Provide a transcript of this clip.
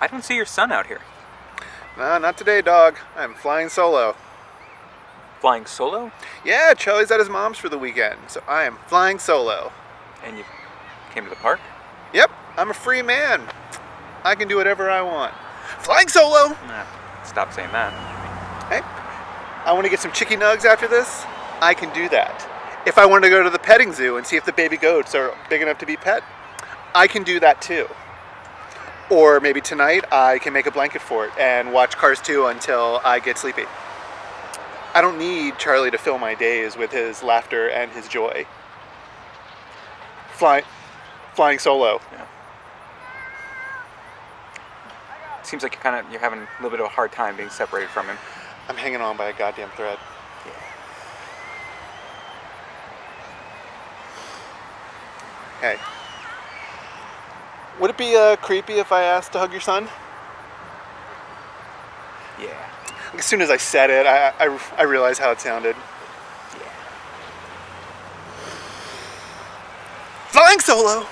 I don't see your son out here. No, not today, dog. I'm flying solo. Flying solo? Yeah, Charlie's at his mom's for the weekend, so I am flying solo. And you came to the park? Yep, I'm a free man. I can do whatever I want. Flying solo! Nah, stop saying that. Hey, I want to get some chicky nugs after this. I can do that. If I want to go to the petting zoo and see if the baby goats are big enough to be pet, I can do that too. Or maybe tonight I can make a blanket fort and watch Cars 2 until I get sleepy. I don't need Charlie to fill my days with his laughter and his joy. Fly, flying solo. Yeah. Seems like you're kind of you're having a little bit of a hard time being separated from him. I'm hanging on by a goddamn thread. Yeah. Hey. Would it be uh, creepy if I asked to hug your son? Yeah. As soon as I said it, I, I, I realized how it sounded. Yeah. Flying solo!